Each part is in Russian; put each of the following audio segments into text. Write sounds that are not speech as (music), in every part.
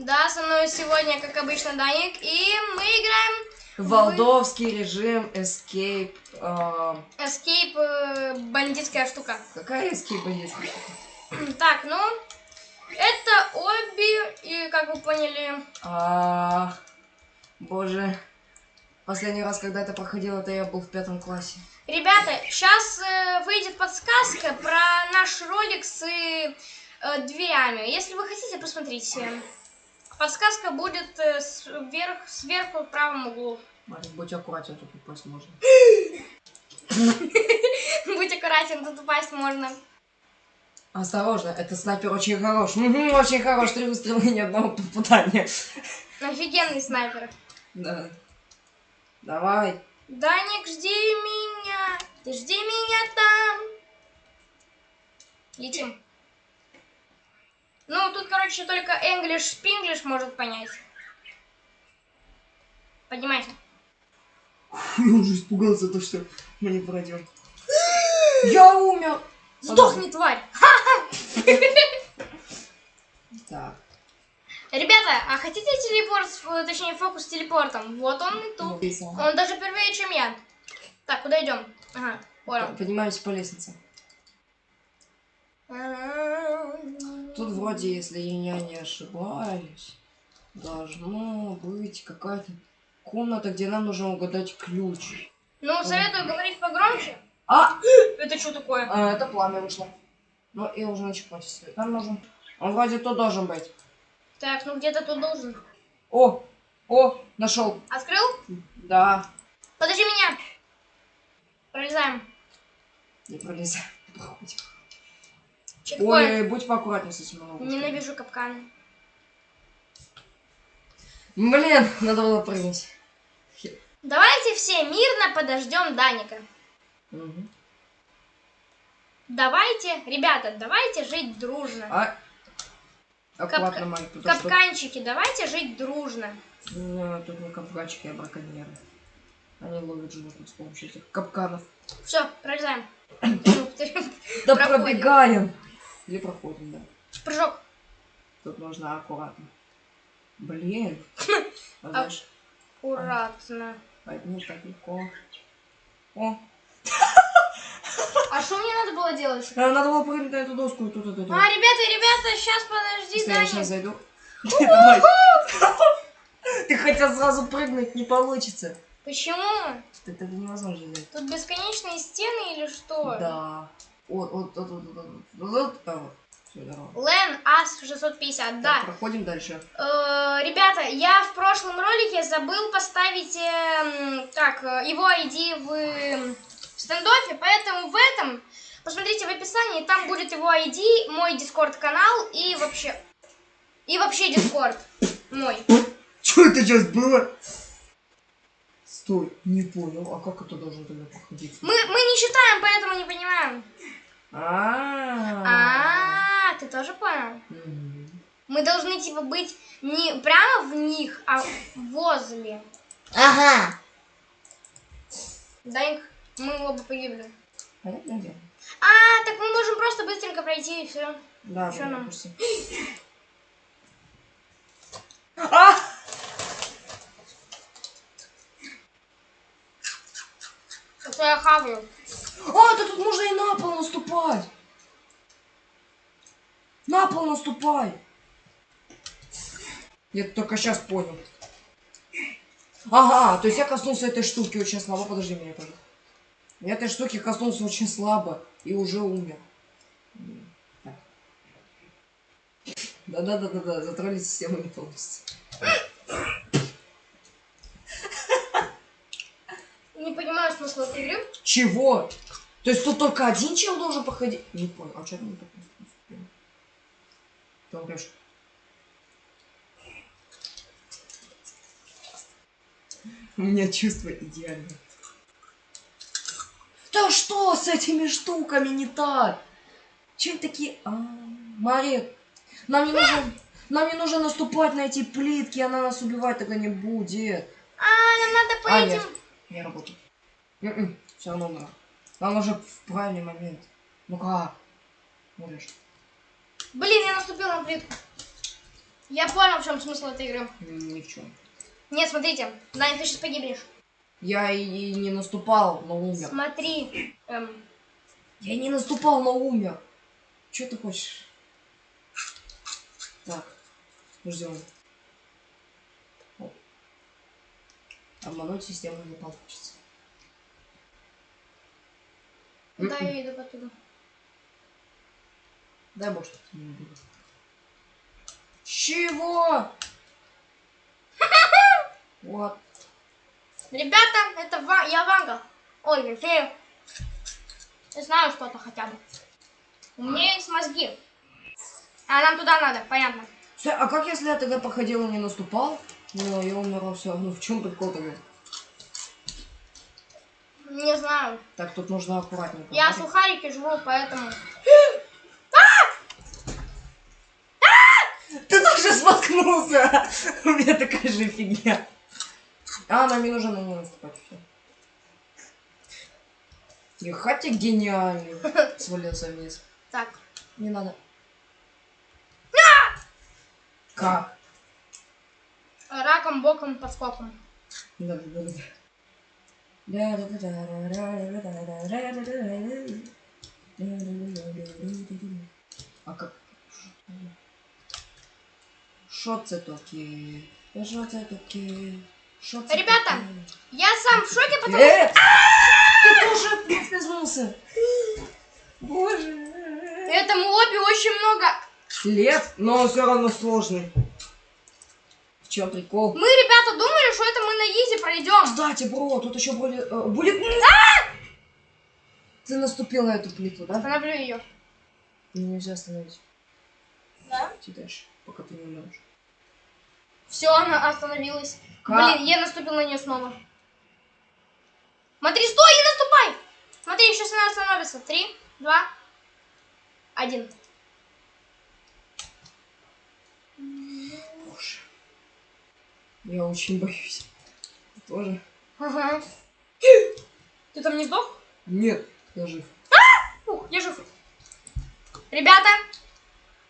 Да, со мной сегодня, как обычно, Даник, и мы играем Валдовский режим Escape. а, Escape э, бандитская штука. Какая Escape бандитская? Так, ну, это обе, и как вы поняли, А, Боже. Последний раз, когда это проходил, это я был в пятом классе. ребята, сейчас выйдет подсказка про наш ролик с э, дверями. Если вы хотите, посмотрите. Подсказка будет э, сверх, сверху в правом углу. Марик, будь аккуратен, тут упасть можно. (laughs) Будь аккуратен, тут упасть можно. Осторожно, это снайпер очень хорош. Очень хорош, три выстрела и ни одного попадания. Офигенный снайпер. Да. Давай. Даник, жди меня. Ты жди меня там. Летим. Ну, тут, короче, только English Spinglish может понять. Поднимайся. (laughs) Я уже испугался, то что мы не пройдем. (gasps) Я умер. Сдохни, тварь. (laughs) Так. Ребята, а хотите телепорт, точнее, фокус с телепортом? Вот он и тут. Он даже первее, чем я. Так, куда идем? Ага, понял. Поднимаемся по лестнице. Тут вроде, если я не ошибаюсь, должно быть какая-то комната, где нам нужно угадать ключ. Ну, советую говорить погромче. А! Это что такое? а, это пламя вышло. Ну, я уже света. Нам нужен... Он вроде тут должен быть. Так, ну где-то тут должен. О! О! Нашел. Открыл? Да. Подожди меня. Пролезаем. Не пролезай. (laughs) Чекпоинт. Ой, будь поаккуратнее с этим. ловушками. Ненавижу капканы. Блин, надо было прыгнуть. Давайте все мирно подождем Даника. Мгм. Давайте, ребята, давайте жить дружно. А... Аккуратно, Капка- Майк, потому что... Капканчики, давайте жить дружно. Ну, тут не капканчики, а браконьеры. Они ловят животных с помощью этих капканов. Все, пролезаем. (coughs) Да пробегаем! Или проходим, да. Прыжок. Тут нужно аккуратно. Блин. (laughs) А Аккуратно. одни так легко. О, А что мне надо было делать? а, надо было прыгнуть на эту доску. Тут, тут, тут. А, ребята, ребята, сейчас подожди, Если я сейчас зайду. (laughs) (laughs) Ты хотел сразу прыгнуть, не получится. Почему? Это, невозможно. Тут бесконечные стены или что? Да. Вот, вот, вот, вот, вот, вот, вот. А, вот. Всё, здорово. Лен Ас 650, Так, да. проходим дальше. Э, ребята, я в прошлом ролике забыл поставить эм, так, э, его ID в эм, стендофе, поэтому в этом, посмотрите в описании, там будет его ID, мой дискорд канал и вообще, и вообще дискорд мой. Что это сейчас было? Стой, не понял. А как это должно тогда проходить? Мы, мы не считаем, поэтому не понимаем. А. А, ты тоже понял? Мы должны типа быть не прямо в них, а возле. Ага. Даник, мы оба погибли. Понятное дело. А, так мы можем просто быстренько пройти и все. Да, вот, нам? А! Что я хаваю. А, да тут можно и на пол наступать. На пол наступай. Я только сейчас понял. Ага, то есть я коснулся этой штуки очень слабо. Подожди меня, пожалуйста. Я этой штуки коснулся очень слабо и уже умер. Да-да-да-да-да, затроллить систему не полностью. Не понимаю смысла этой игры. Чего? То есть тут только один чел должен проходить? Не понял, а что там так наступило? Ты умрешь. У меня чувство идеальное. Да что с этими штуками не так? Чем такие... А, Мария, нам не нужно... Нам не нужно наступать на эти плитки, она нас убивать тогда не будет. А, нам надо по А, этим... нет, не работает. Все равно умер. Нам уже в правильный момент. Ну как? Можешь. Блин, я наступил на плитку. Я понял, в чем смысл этой игры. М, Ни в чем. Нет, смотрите, Даня, ты сейчас погибнешь. Я и, не наступал, но умер. Смотри. эм, Я не наступал, но умер. Че ты хочешь? Так, ждем. Обмануть систему не получится. Да, М-м. я иду оттуда. Дай бог, что ты не убил. Чего? (laughs) Вот. Ребята, это Ва- я Ванга. Ой, я фея. Я знаю что-то хотя бы. У меня есть мозги. А нам туда надо, понятно. А как если я тогда походил и не наступал? Ну, я умирал все равно. В чем прикол тогда? Не знаю. Так, тут нужно аккуратненько. Я Смотри. сухарики жру, поэтому... (gasps) Ты тоже споткнулся! (laughs) У меня такая же фигня. А, нам не нужно на нее наступать. Ехать ты гениальный. (laughs) Свалился вниз. Так. Не надо. Как? Раком, боком, подскоком. Да, да, да. А как? Що це таке? Що це таке? Що це Ребята, таке? Я сам в шоке, потому Э, ты тоже поскользнулся. Боже. этому лобби очень много. Лев, но он все равно сложный. Чем прикол? Мы, ребята, думали, что это мы на изи пройдем. Кстати, бро, тут еще будет... э. Ты наступил на эту плиту, да? Остановлю ее. Ее нельзя остановить. Да? Иди дальше, пока ты не умрешь. Все, она остановилась. Как? Блин, я наступил на нее снова. Смотри, стой, не наступай! Смотри, сейчас она остановится. Три, два, один. Боже. Я очень боюсь. Ты тоже? Ага. Ты там не сдох? Нет, я жив. Ух, я жив. Ребята,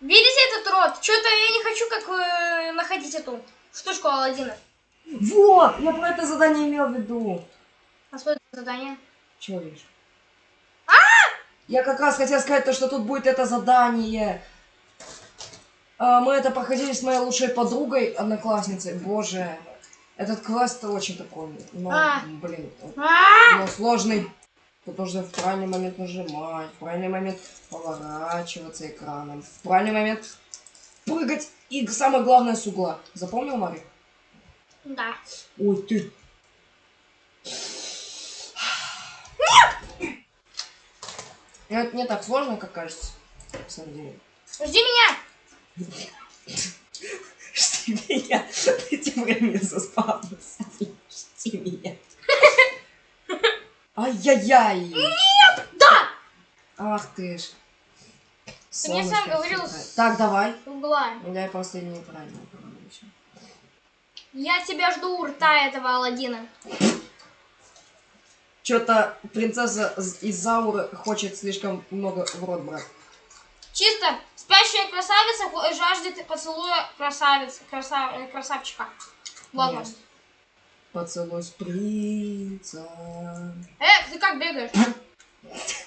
видите этот рот? Что-то я не хочу как э, находить эту штучку Алладина. Вот, я про это задание имел в виду. А что это за задание? Чего видишь? Я как раз хотел сказать то, что тут будет это задание. А, мы это проходили с моей лучшей подругой, одноклассницей. Боже, этот квест очень такой, ну, А. блин, А! но сложный. Тут нужно в правильный момент нажимать, в правильный момент поворачиваться экраном, в правильный момент прыгать и самое главное с угла. Запомнил, Мари? Да. Ой, ты. Нет! Это не так сложно, как кажется. На самом деле. Жди меня! Жди меня. Ты тем временем заспавнился. Жди меня. Ай-яй-яй. Да! Ах ты ж. Ты мне сам говорил Так, давай. Угла. Неправильно говорю ещё. Я тебя жду у рта этого Алладина. Чё-то принцесса из Зауры хочет слишком много в рот брать. Чисто спящая красавица жаждет поцелуя красавицы, краса- э, красавчика. Ладно. Ясно. Поцелуй с принцем. Э, ты как бегаешь? (coughs)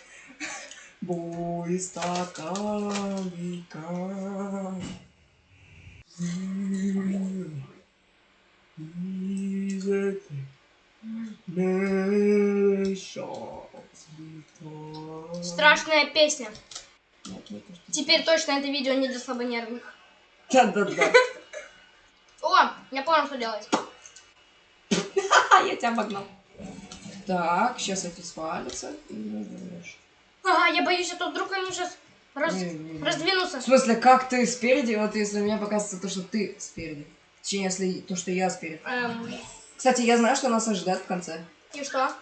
Бой стаканика. Страшная песня. Нет, не то, что- Теперь точно это видео не для слабонервных. Да-да-да. (laughs) О, я понял, что делать. (laughs) Я тебя обогнал. Так, сейчас эти свалятся. Ага, я боюсь, а то вдруг они сейчас раз... Раздвинутся. В смысле, как ты спереди, вот если мне показывается то, что ты спереди. Точнее, если то, что я спереди. Эм, Кстати, я знаю, что нас ожидает в конце. и что?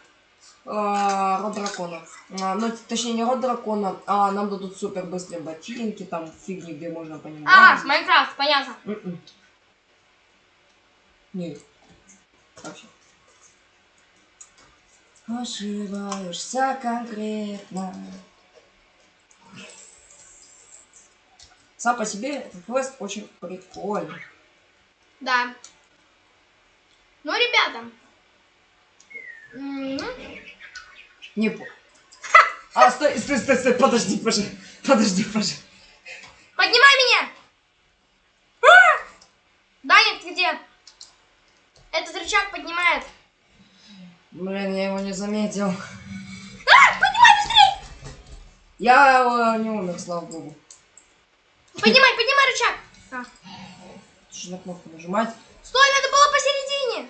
А, род дракона. А, ну, точнее, не род дракона, а нам дадут супер быстрые ботинки, там фигни, где можно по ним А, лазить. Майнкрафт, понятно. М-м. Нет. Вообще. Ошибаешься конкретно. Сам по себе этот квест очень прикольный. Да. Ну, ребята. Мгм. Не по... А, стой, стой, стой, стой, подожди, пожалуйста. Подожди, пожалуйста. Поднимай меня! А! Даня, ты где? Этот рычаг поднимает. Блин, я его не заметил. А, поднимай быстрее! Я э, не умер, слава богу. Поднимай, поднимай рычаг. А. Что на кнопку нажимать? Стой, надо было посередине.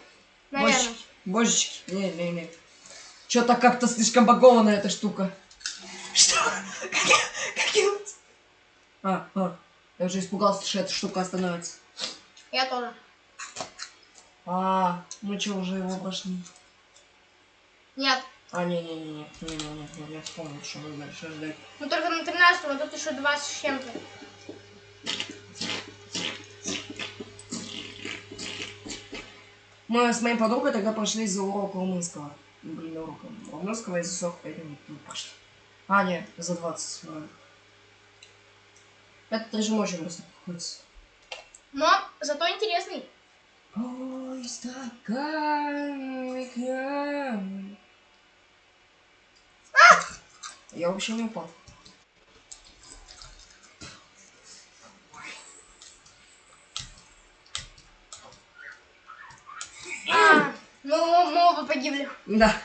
Наверное. Божечки, божечки. Не, не, не. Что-то как-то слишком багованная эта штука. Что? Как я... Как я... А, а. Я уже испугался, что эта штука остановится. Я тоже. А, мы что, уже его прошли? Нет. А, не-не-не-не. Не-не-не, я вспомнил, что мы дальше ждать. Ну только на 13 а тут еще 20 с чем-то. Мы с моей подругой тогда прошли за урок румынского. Блин, урок румынского и за 45 минут мы прошли. А, нет, за 20. ладно. Этот режим очень быстро проходит. Но зато интересный. Ой, стакан, экран. Я вообще не упал. А, ну, мы оба погибли. Да.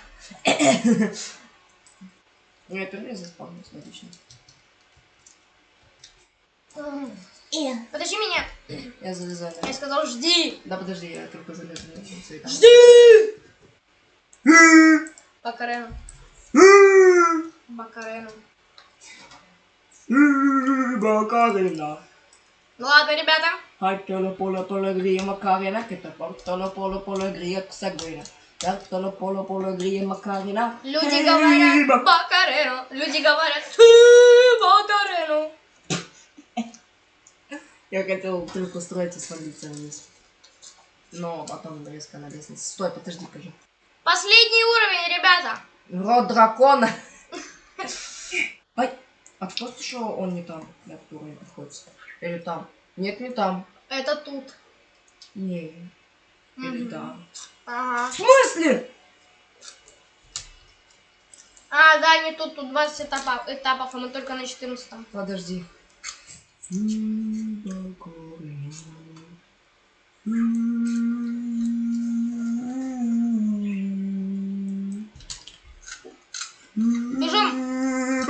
Ну, я первый заспавнился, отлично. Подожди меня. Я залезаю. Я сказал, жди. Да подожди, я только залезу. Жди! Бакарену. Бакарену. Макарина. Ну ладно, ребята. Hatolo polo polo gria Macarena, che te portano polo polo gria Sagüena. Hatolo polo polo gria Macarena. Люди говорят Бакарену. Люди говорят «Хы, Бакарену. Я хотел только устроить и свалиться вниз. Но потом резко на лестнице. Стой, подожди, покажи. Последний уровень, ребята. Рот дракона. А что он не там, на который находится? Или там? Нет, не там. Это тут. Не. Или Мгм. там. Ага. В смысле? А, да, не тут, тут 20 этапов, этапов, а мы только на 14 Подожди. Бежим.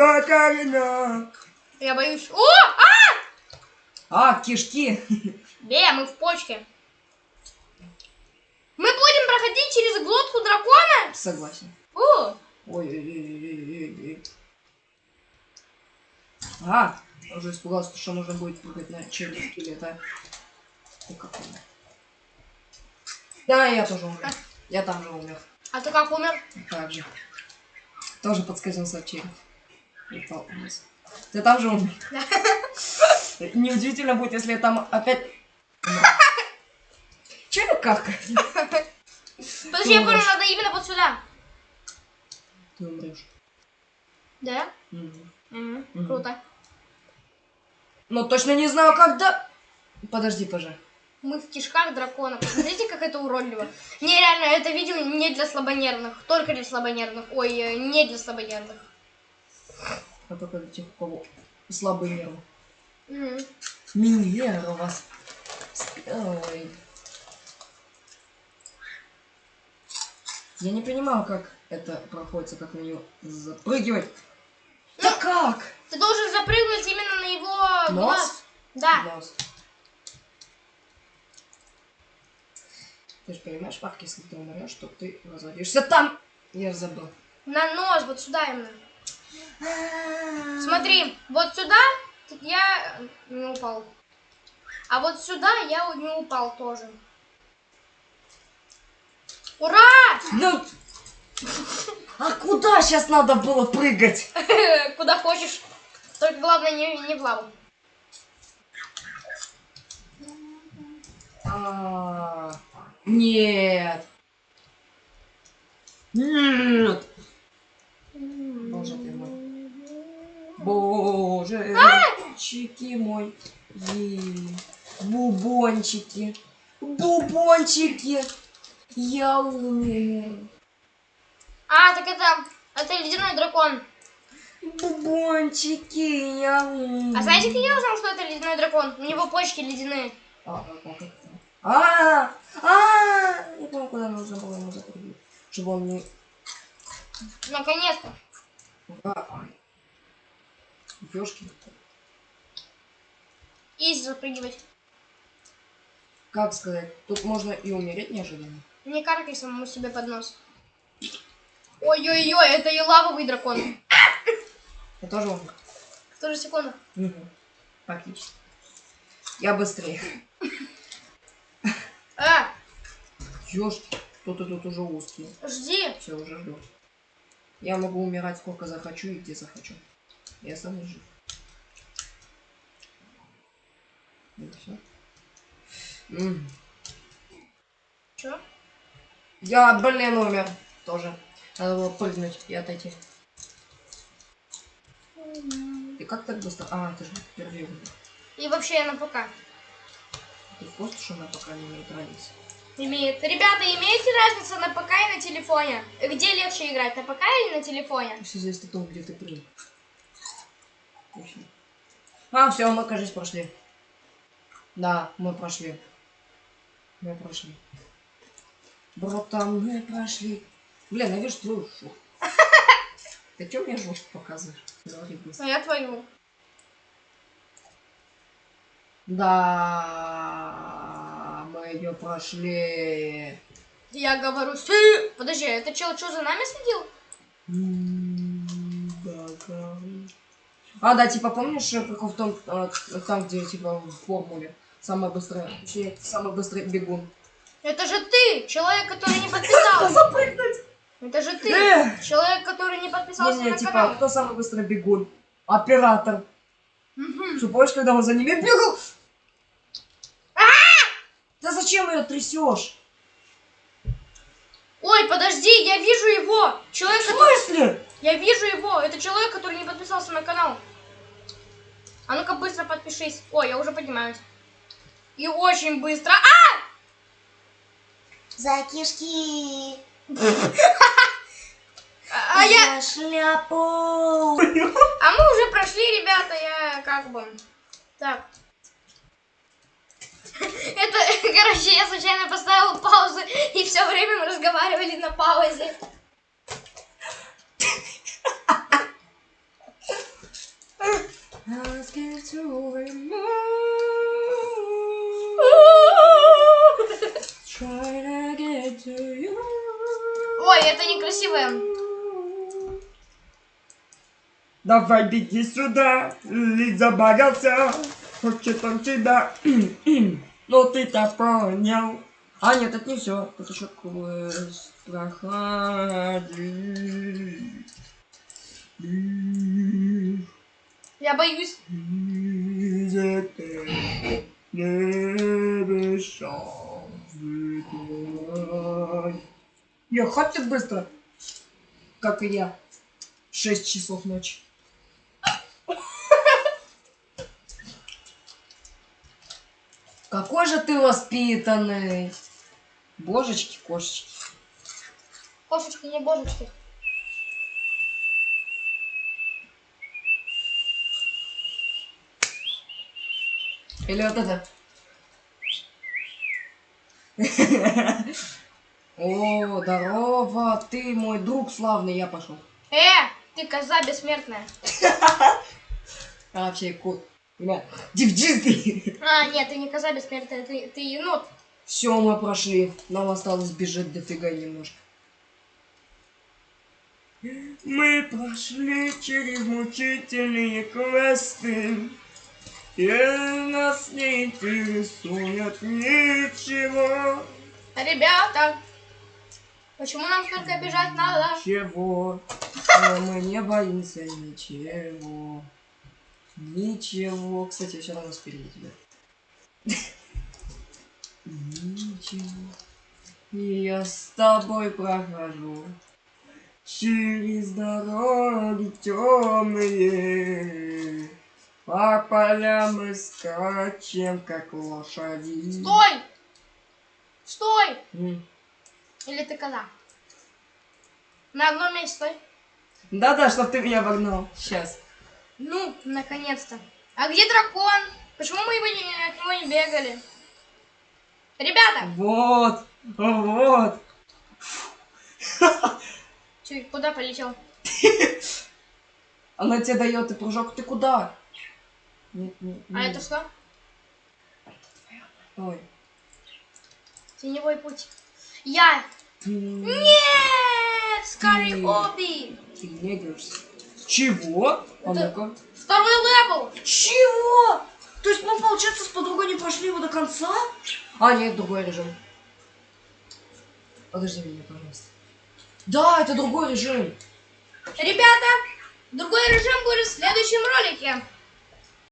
Я боюсь. О! А! А, кишки. Бе, мы в почке. Мы будем проходить через глотку дракона? Согласен. О! Ой-ой-ой-ой-ой-ой. А, я уже испугался, что нужно будет прыгать на черный скелета. Ты как умер. Да, я тоже умер. Я там же умер. А ты как умер? Так же. Тоже подскользнулся в череп. Упал вниз. Ты там же умер? Неудивительно будет, если я там опять... Че я какать? Подожди, я понял, надо именно вот сюда. Ты умрешь. Да? Мгм, Мгм. Круто. Но точно не знаю, когда... Подожди, пожалуйста. Мы в кишках дракона. Посмотрите, как это уродливо. Не, реально, это видео не для слабонервных. Только для слабонервных. Ой, э, не для слабонервных. А только для тех, у кого слабые нервы. Мгм. Миньер у вас. Ой. Я не понимаю, как это проходится, как на нее запрыгивать. Да как? Ты должен запрыгнуть именно на его Нос? глаз. Да. Нос. Ты же понимаешь, Марк, если ты умрешь, то ты разоришься там. Я забыл. На нос, вот сюда именно. Смотри, вот сюда я не упал. А вот сюда я не упал тоже. Ура! Ну, а куда сейчас надо было прыгать? (laughs) Куда хочешь. Только главное не, не в лаву. А, Нет. Нет. Боже ты. Боже, чики мой. Бубончики. Бубончики. Я умею. А, так это, это ледяной дракон. Бубончики, я умею. А знаете, как я узнал, что это ледяной дракон? У него почки ледяные. А, а, это? А, а, я помню, куда нужно было ему запрыгнуть. Чтобы он не... Наконец-то. Ёшки. Изи запрыгивать. Как сказать? Тут можно и умереть неожиданно. Не каркай самому себе под нос. Ой-ой-ой, это и лавовый дракон. Я тоже умер. В ту же секунду. Угу. Практически. Я быстрее. А, Ёшки. Кто-то тут уже узкий. жди. Все, уже жду. Я могу умирать сколько захочу и где захочу. Я сам жив. И все. Чё? Я, блин, умер. Тоже. Надо было прыгнуть и отойти. И как так быстро? А, это же впервые умер. И вообще я на ПК. Ты в курсе, что она пока не имеет разницы? Имеет. Ребята, имеете разницу на ПК и на телефоне? Где легче играть, на ПК или на телефоне? Все зависит от того, где ты прыгнул. А, все, мы, кажется, прошли. Да, мы прошли. Мы прошли. Братан, мы прошли. Блин, я вижу твою жопу. (laughs) Ты чё мне жопу показываешь? Говори быстро. А я твою. Да, мы ее прошли. Я говорю! Подожди, а это чел что за нами следил? А, да, типа, помнишь, э, прикол в том, э, там, где, типа, в формуле, самый быстрый, точнее, самый быстрый бегун. Это же ты, человек, который не подписался. Запрыгнуть! Это же ты, Эх! человек, который не подписался Не-не, на типа, канал. кто самый быстрый бегун? Оператор. Мгм. Что, помнишь, когда он за ними бегал? Да зачем ее трясешь? Ой, подожди, я вижу его. Человек, В который... смысле? Я вижу его. Это человек, который не подписался на канал. А ну-ка быстро подпишись. Ой, я уже поднимаюсь. И очень быстро. А! За кишки. (laughs) А я... Шляпу. А мы уже прошли, ребята, я как бы... Так. (laughs) Это, (laughs) короче, я случайно поставила паузу, и все время мы разговаривали на паузе. Ой, это некрасивое. Давай беги сюда, Лид забагался, хочет он тебя. Ну ты-то понял. А нет, это не все. Тут еще квест проходи. Я боюсь. Я хватит быстро, как и я. Шесть часов ночи. Какой же ты воспитанный. Божечки, кошечки. Кошечки, не божечки. Или вот это. О, здорово, ты мой друг славный, я пошел. Э, ты коза бессмертная. (laughs) А вообще кот. Ребят, девчонки. А, нет, ты не коза бессмертная, ты, ты енот. Все, мы прошли. Нам осталось бежать дофига немножко. Мы прошли через мучительные квесты. И нас не интересует ничего. Ребята, почему нам только бежать надо? Чего? Мы не боимся ничего. Ничего. Кстати, все равно спереди тебя. Ничего. Я с тобой прохожу. Через дороги темные. По полям мы скачем, как лошади. Стой! Стой! М. Или ты коза? На одном месте стой. Да-да, чтоб ты меня обогнал. Сейчас. Ну, наконец-то. А где дракон? Почему мы его не, от него не бегали? Ребята! Вот. Вот. Чё, куда полетел? (laughs) Она тебе дает и прыжок. Ты куда? Нет, нет, А нет. это что? Ой. Теневой путь. Я! Нет! Скари М. Оби! Ты не играешься. Чего? А ну-ка. Второй level! Чего? То есть мы, получается, с подругой не прошли его до конца? А, нет, другой режим. Подожди меня, пожалуйста. Да, это другой режим. Ребята, другой режим будет в следующем ролике.